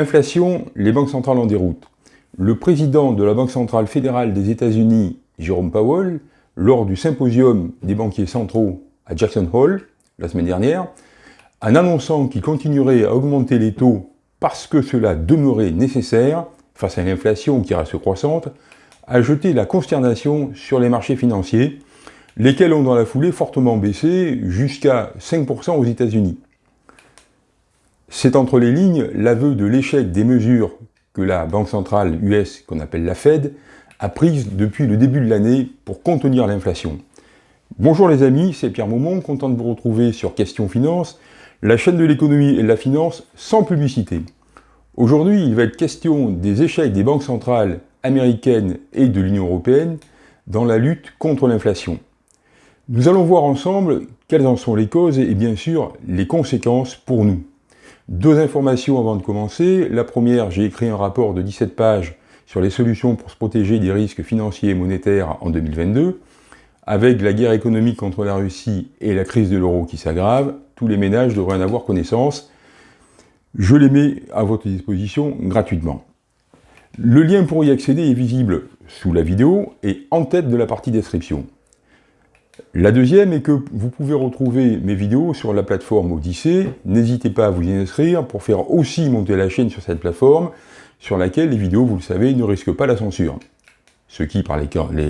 Inflation, les banques centrales en déroute. Le président de la Banque centrale fédérale des États-Unis, Jérôme Powell, lors du symposium des banquiers centraux à Jackson Hole, la semaine dernière, en annonçant qu'il continuerait à augmenter les taux parce que cela demeurait nécessaire face à l'inflation qui reste croissante, a jeté la consternation sur les marchés financiers, lesquels ont dans la foulée fortement baissé jusqu'à 5% aux États-Unis. C'est entre les lignes l'aveu de l'échec des mesures que la Banque centrale US, qu'on appelle la Fed, a prises depuis le début de l'année pour contenir l'inflation. Bonjour les amis, c'est Pierre Maumont, content de vous retrouver sur Question Finance, la chaîne de l'économie et de la finance sans publicité. Aujourd'hui, il va être question des échecs des banques centrales américaines et de l'Union européenne dans la lutte contre l'inflation. Nous allons voir ensemble quelles en sont les causes et bien sûr les conséquences pour nous. Deux informations avant de commencer. La première, j'ai écrit un rapport de 17 pages sur les solutions pour se protéger des risques financiers et monétaires en 2022. Avec la guerre économique contre la Russie et la crise de l'euro qui s'aggrave, tous les ménages devraient en avoir connaissance. Je les mets à votre disposition gratuitement. Le lien pour y accéder est visible sous la vidéo et en tête de la partie description. La deuxième est que vous pouvez retrouver mes vidéos sur la plateforme Odyssée. N'hésitez pas à vous y inscrire pour faire aussi monter la chaîne sur cette plateforme, sur laquelle les vidéos, vous le savez, ne risquent pas la censure. Ce qui, par les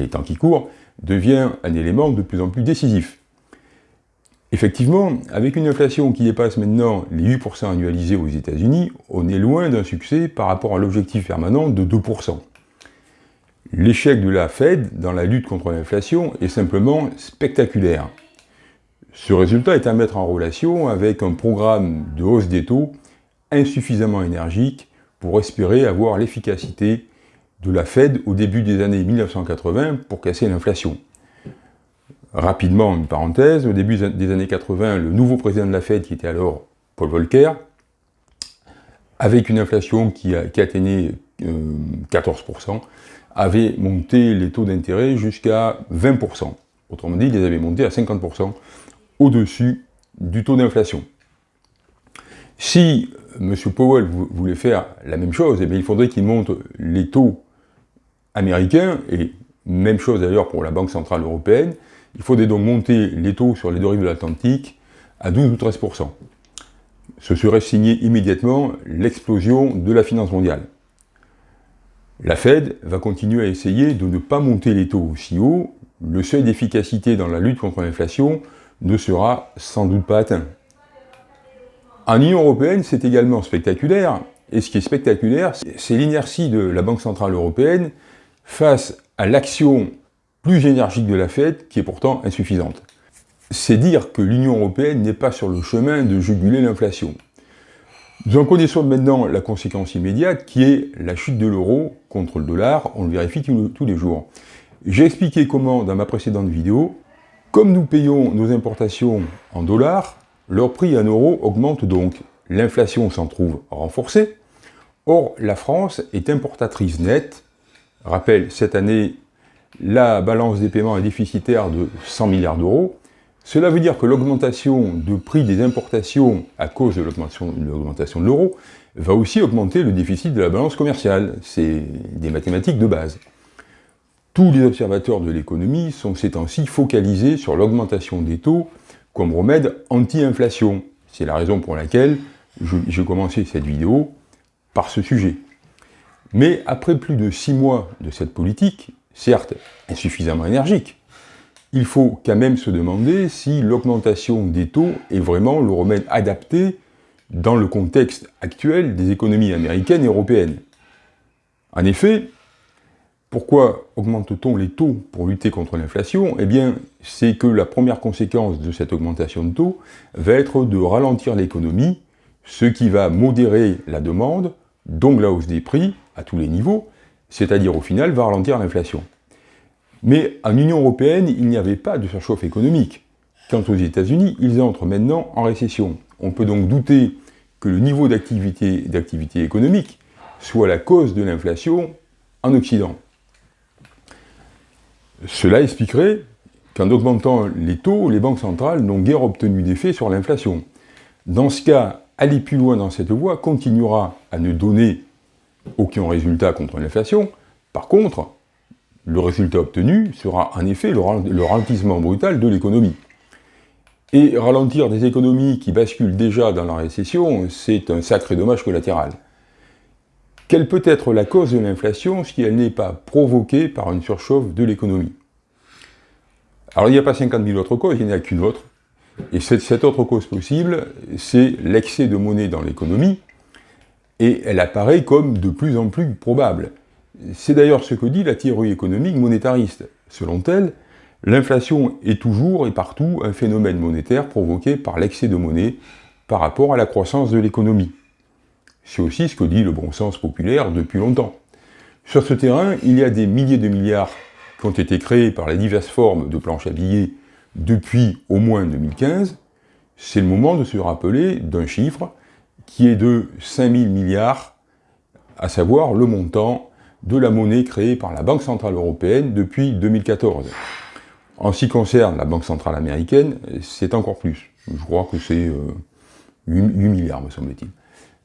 temps qui courent, devient un élément de plus en plus décisif. Effectivement, avec une inflation qui dépasse maintenant les 8% annualisés aux États-Unis, on est loin d'un succès par rapport à l'objectif permanent de 2%. L'échec de la Fed dans la lutte contre l'inflation est simplement spectaculaire. Ce résultat est à mettre en relation avec un programme de hausse des taux insuffisamment énergique pour espérer avoir l'efficacité de la Fed au début des années 1980 pour casser l'inflation. Rapidement, une parenthèse, au début des années 80, le nouveau président de la Fed, qui était alors Paul Volcker, avec une inflation qui, atteignait 14%, avait monté les taux d'intérêt jusqu'à 20%. Autrement dit, ils les avaient montés à 50% au-dessus du taux d'inflation. Si M. Powell voulait faire la même chose, eh il faudrait qu'il monte les taux américains, et même chose d'ailleurs pour la Banque Centrale Européenne, il faudrait donc monter les taux sur les deux rives de l'Atlantique à 12 ou 13%. Ce serait signé immédiatement l'explosion de la finance mondiale. La Fed va continuer à essayer de ne pas monter les taux aussi haut, le seuil d'efficacité dans la lutte contre l'inflation ne sera sans doute pas atteint. En Union Européenne, c'est également spectaculaire, et ce qui est spectaculaire, c'est l'inertie de la Banque Centrale Européenne face à l'action plus énergique de la Fed, qui est pourtant insuffisante. C'est dire que l'Union Européenne n'est pas sur le chemin de juguler l'inflation. Nous en connaissons maintenant la conséquence immédiate qui est la chute de l'euro contre le dollar, on le vérifie tous les jours. J'ai expliqué comment dans ma précédente vidéo, comme nous payons nos importations en dollars, leur prix en euros augmente donc. L'inflation s'en trouve renforcée. Or, la France est importatrice nette. Rappel, cette année, la balance des paiements est déficitaire de 100 milliards d'euros. Cela veut dire que l'augmentation de prix des importations à cause de l'augmentation de l'euro va aussi augmenter le déficit de la balance commerciale. C'est des mathématiques de base. Tous les observateurs de l'économie sont ces temps-ci focalisés sur l'augmentation des taux comme remède anti-inflation. C'est la raison pour laquelle j'ai commencé cette vidéo par ce sujet. Mais après plus de six mois de cette politique, certes insuffisamment énergique, il faut quand même se demander si l'augmentation des taux est vraiment le remède adapté dans le contexte actuel des économies américaines et européennes. En effet, pourquoi augmente-t-on les taux pour lutter contre l'inflation? Eh bien, c'est que la première conséquence de cette augmentation de taux va être de ralentir l'économie, ce qui va modérer la demande, donc la hausse des prix à tous les niveaux, c'est-à-dire au final va ralentir l'inflation. Mais en Union Européenne, il n'y avait pas de surchauffe économique. Quant aux États-Unis, ils entrent maintenant en récession. On peut donc douter que le niveau d'activité économique soit la cause de l'inflation en Occident. Cela expliquerait qu'en augmentant les taux, les banques centrales n'ont guère obtenu d'effet sur l'inflation. Dans ce cas, aller plus loin dans cette voie continuera à ne donner aucun résultat contre l'inflation. Par contre, le résultat obtenu sera en effet le ralentissement brutal de l'économie. Et ralentir des économies qui basculent déjà dans la récession, c'est un sacré dommage collatéral. Quelle peut être la cause de l'inflation si elle n'est pas provoquée par une surchauffe de l'économie? Alors il n'y a pas 50 000 autres causes, il n'y en a qu'une autre. Et cette, cette autre cause possible, c'est l'excès de monnaie dans l'économie, et elle apparaît comme de plus en plus probable. C'est d'ailleurs ce que dit la théorie économique monétariste. Selon elle, l'inflation est toujours et partout un phénomène monétaire provoqué par l'excès de monnaie par rapport à la croissance de l'économie. C'est aussi ce que dit le bon sens populaire depuis longtemps. Sur ce terrain, il y a des milliers de milliards qui ont été créés par les diverses formes de planches à billets depuis au moins 2015. C'est le moment de se rappeler d'un chiffre qui est de 5000 milliards, à savoir le montant de la monnaie créée par la Banque Centrale Européenne depuis 2014. En ce qui concerne la Banque Centrale Américaine, c'est encore plus. Je crois que c'est 8, euh, milliards, me semble-t-il,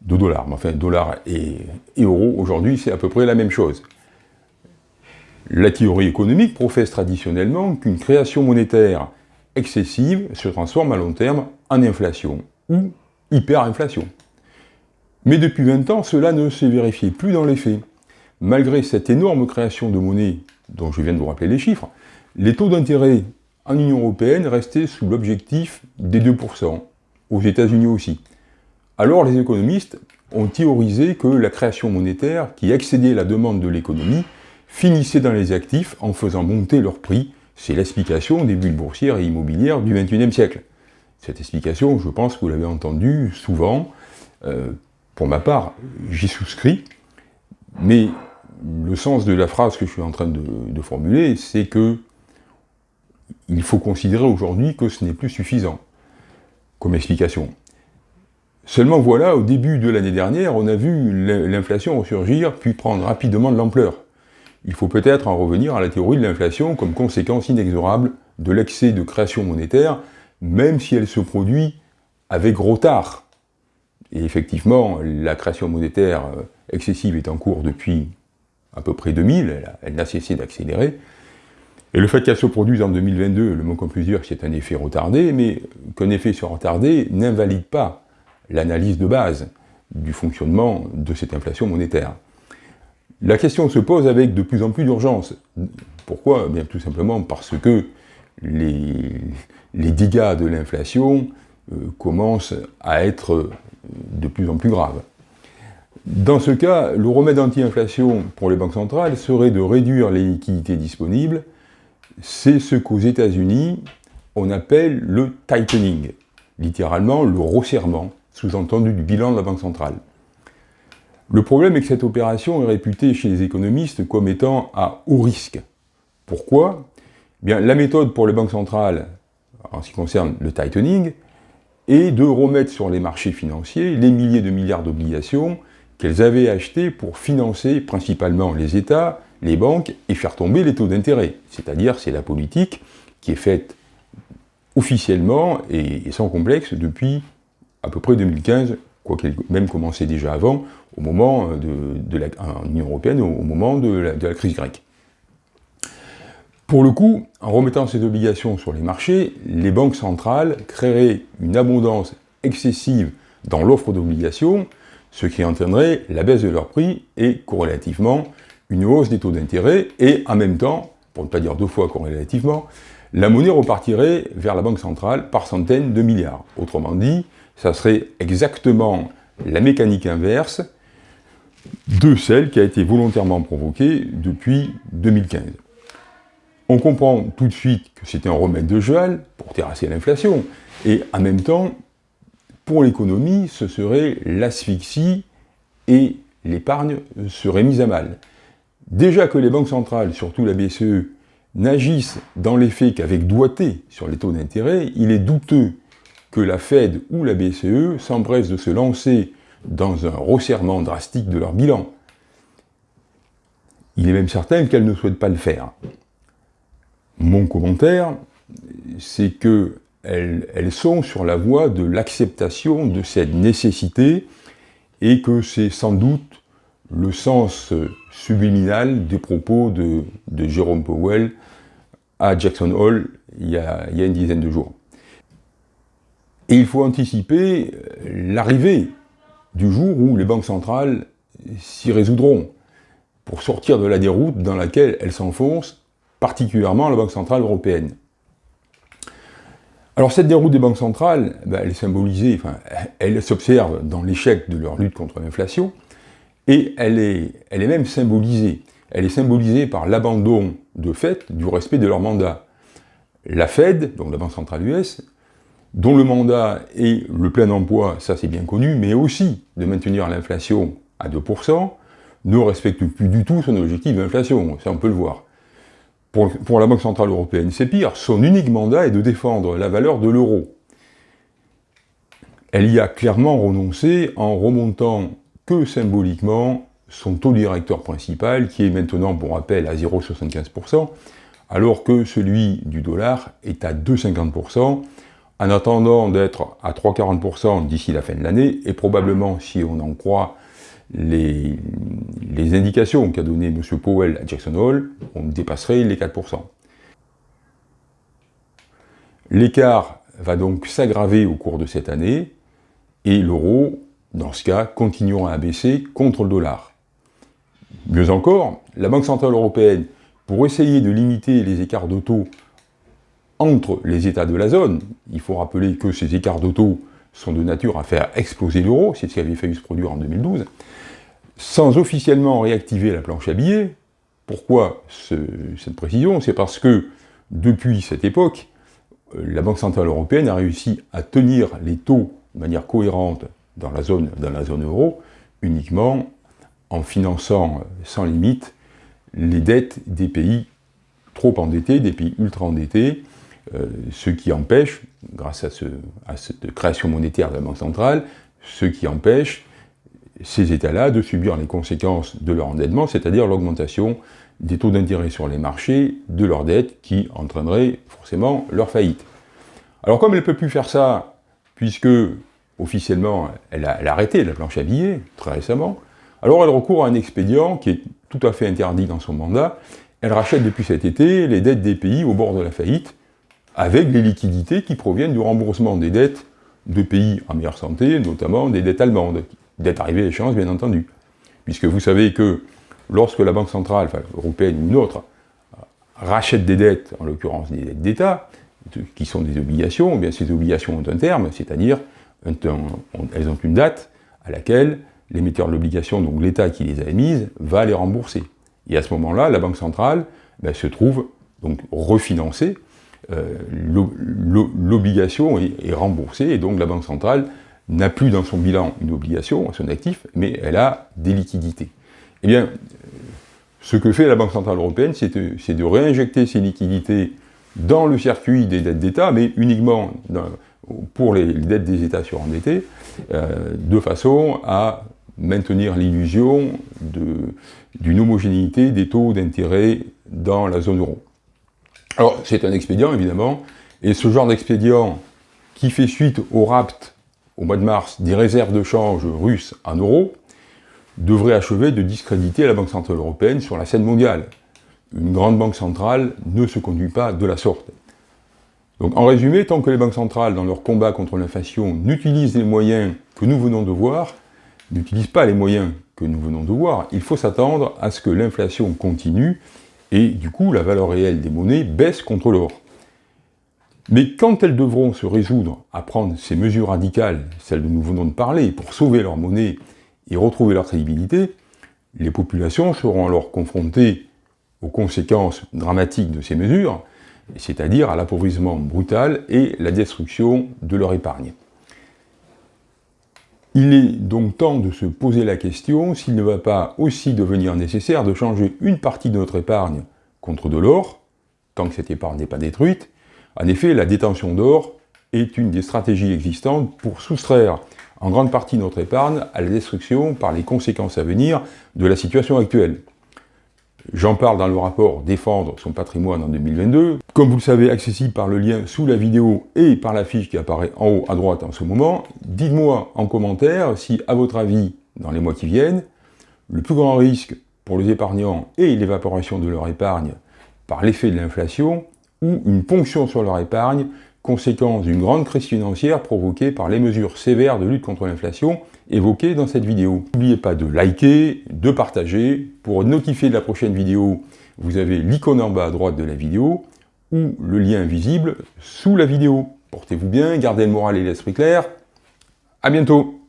de dollars. Mais enfin, dollars et, et euros, aujourd'hui, c'est à peu près la même chose. La théorie économique professe traditionnellement qu'une création monétaire excessive se transforme à long terme en inflation ou hyperinflation. Mais depuis 20 ans, cela ne s'est vérifié plus dans les faits. Malgré cette énorme création de monnaie, dont je viens de vous rappeler les chiffres, les taux d'intérêt en Union Européenne restaient sous l'objectif des 2%, aux États-Unis aussi. Alors les économistes ont théorisé que la création monétaire, qui excédait la demande de l'économie, finissait dans les actifs en faisant monter leur prix. C'est l'explication des bulles boursières et immobilières du XXIe siècle. Cette explication, je pense que vous l'avez entendue souvent, euh, pour ma part, j'y souscris, mais le sens de la phrase que je suis en train de, formuler, c'est que il faut considérer aujourd'hui que ce n'est plus suffisant comme explication. Seulement voilà, au début de l'année dernière, on a vu l'inflation ressurgir, puis prendre rapidement de l'ampleur. Il faut peut-être en revenir à la théorie de l'inflation comme conséquence inexorable de l'excès de création monétaire, même si elle se produit avec retard. Et effectivement, la création monétaire euh, excessive est en cours depuis à peu près 2000, elle, n'a cessé d'accélérer. Et le fait qu'elle se produise en 2022, le mot qu'on peut dire c'est un effet retardé, mais qu'un effet soit retardé n'invalide pas l'analyse de base du fonctionnement de cette inflation monétaire. La question se pose avec de plus en plus d'urgence. Pourquoi? Bien tout simplement parce que les, dégâts de l'inflation euh, commencent à être de plus en plus grave. Dans ce cas, le remède anti-inflation pour les banques centrales serait de réduire les liquidités disponibles. C'est ce qu'aux États-Unis, on appelle le tightening, littéralement le resserrement, sous-entendu du bilan de la Banque centrale. Le problème est que cette opération est réputée chez les économistes comme étant à haut risque. Pourquoi? Bien, La méthode pour les banques centrales, en ce qui concerne le tightening, et de remettre sur les marchés financiers les milliers de milliards d'obligations qu'elles avaient achetées pour financer principalement les États, les banques, et faire tomber les taux d'intérêt. C'est-à-dire, c'est la politique qui est faite officiellement et, sans complexe depuis à peu près 2015, quoiqu'elle même commençait déjà avant, au moment de, la, en Union Européenne, au, moment de la crise grecque. Pour le coup, en remettant ces obligations sur les marchés, les banques centrales créeraient une abondance excessive dans l'offre d'obligations, ce qui entraînerait la baisse de leur prix et, corrélativement, une hausse des taux d'intérêt, et en même temps, pour ne pas dire deux fois corrélativement, la monnaie repartirait vers la Banque centrale par centaines de milliards. Autrement dit, ça serait exactement la mécanique inverse de celle qui a été volontairement provoquée depuis 2015. On comprend tout de suite que c'était un remède de Joël pour terrasser l'inflation, et en même temps, pour l'économie, ce serait l'asphyxie et l'épargne serait mise à mal. Déjà que les banques centrales, surtout la BCE, n'agissent dans les faits qu'avec doigté sur les taux d'intérêt, il est douteux que la Fed ou la BCE s'empressent de se lancer dans un resserrement drastique de leur bilan. Il est même certain qu'elles ne souhaitent pas le faire. Mon commentaire, c'est que elles, sont sur la voie de l'acceptation de cette nécessité et que c'est sans doute le sens subliminal des propos de, Jérôme Powell à Jackson Hole il y, a, il y a une dizaine de jours. Et il faut anticiper l'arrivée du jour où les banques centrales s'y résoudront pour sortir de la déroute dans laquelle elles s'enfoncent, particulièrement la Banque Centrale Européenne. Alors cette déroute des banques centrales, ben, elle est symbolisée, enfin, elle s'observe dans l'échec de leur lutte contre l'inflation, et elle est, elle est même symbolisée. Elle est symbolisée par l'abandon de fait du respect de leur mandat. La Fed, donc la Banque Centrale US, dont le mandat est le plein emploi, ça c'est bien connu, mais aussi de maintenir l'inflation à 2%, ne respecte plus du tout son objectif d'inflation, ça on peut le voir. Pour, la Banque Centrale Européenne, c'est pire, son unique mandat est de défendre la valeur de l'euro. Elle y a clairement renoncé en remontant que symboliquement son taux directeur principal, qui est maintenant, pour rappel, à 0,75%, alors que celui du dollar est à 2,50%, en attendant d'être à 3,40% d'ici la fin de l'année, et probablement, si on en croit les, indications qu'a donné M. Powell à Jackson Hole, on dépasserait les 4%. L'écart va donc s'aggraver au cours de cette année, et l'euro, dans ce cas, continuera à baisser contre le dollar. Mieux encore, la Banque Centrale Européenne, pour essayer de limiter les écarts de entre les États de la zone, il faut rappeler que ces écarts de sont de nature à faire exploser l'euro, c'est ce qui avait failli se produire en 2012, sans officiellement réactiver la planche à billets. Pourquoi cette précision? C'est parce que, depuis cette époque, euh, la Banque Centrale Européenne a réussi à tenir les taux de manière cohérente dans la zone, dans la zone euro, uniquement en finançant sans limite les dettes des pays trop endettés, des pays ultra endettés, euh, ce qui empêche, grâce à, cette création monétaire de la Banque centrale, ce qui empêche ces États-là de subir les conséquences de leur endettement, c'est-à-dire l'augmentation des taux d'intérêt sur les marchés de leurs dettes qui entraînerait forcément leur faillite. Alors comme elle ne peut plus faire ça, puisque officiellement elle a, arrêté la planche à billets très récemment, alors elle recourt à un expédient qui est tout à fait interdit dans son mandat, elle rachète depuis cet été les dettes des pays au bord de la faillite, avec les liquidités qui proviennent du remboursement des dettes de pays en meilleure santé, notamment des dettes allemandes, dettes arrivées à échéance bien entendu. Puisque vous savez que lorsque la Banque centrale, enfin, européenne ou une autre, rachète des dettes, en l'occurrence des dettes d'État, qui sont des obligations, eh bien ces obligations ont un terme, c'est-à-dire elles ont une date à laquelle l'émetteur de l'obligation, donc l'État qui les a émises, va les rembourser. Et à ce moment-là, la Banque centrale ben, se trouve donc refinancée euh, l'obligation est, remboursée, et donc la Banque centrale n'a plus dans son bilan une obligation, son actif, mais elle a des liquidités. Eh bien, ce que fait la Banque Centrale Européenne, c'est de, réinjecter ces liquidités dans le circuit des dettes d'État, mais uniquement pour les, dettes des États surendettés, euh, de façon à maintenir l'illusion d'une homogénéité des taux d'intérêt dans la zone euro. Alors, c'est un expédient, évidemment, et ce genre d'expédient qui fait suite au rapt, au mois de mars, des réserves de change russes en euros, devrait achever de discréditer la Banque Centrale Européenne sur la scène mondiale. Une grande banque centrale ne se conduit pas de la sorte. Donc, en résumé, tant que les banques centrales, dans leur combat contre l'inflation, n'utilisent les moyens que nous venons de voir, n'utilisent pas les moyens que nous venons de voir, il faut s'attendre à ce que l'inflation continue et du coup la valeur réelle des monnaies baisse contre l'or. Mais quand elles devront se résoudre à prendre ces mesures radicales, celles dont nous venons de parler, pour sauver leur monnaie et retrouver leur crédibilité, les populations seront alors confrontées aux conséquences dramatiques de ces mesures, c'est-à-dire à, l'appauvrissement brutal et la destruction de leur épargne. Il est donc temps de se poser la question s'il ne va pas aussi devenir nécessaire de changer une partie de notre épargne contre de l'or, tant que cette épargne n'est pas détruite. En effet, la détention d'or est une des stratégies existantes pour soustraire en grande partie notre épargne à la destruction par les conséquences à venir de la situation actuelle. J'en parle dans le rapport Défendre son patrimoine en 2022. Comme vous le savez, accessible par le lien sous la vidéo et par la fiche qui apparaît en haut à droite en ce moment. Dites-moi en commentaire si, à votre avis, dans les mois qui viennent, le plus grand risque pour les épargnants et l'évaporation de leur épargne par l'effet de l'inflation ou une ponction sur leur épargne, conséquence d'une grande crise financière provoquée par les mesures sévères de lutte contre l'inflation évoquées dans cette vidéo. N'oubliez pas de liker, de partager. Pour notifier de la prochaine vidéo, vous avez l'icône en bas à droite de la vidéo ou le lien visible sous la vidéo. Portez-vous bien, gardez le moral et l'esprit clair. À bientôt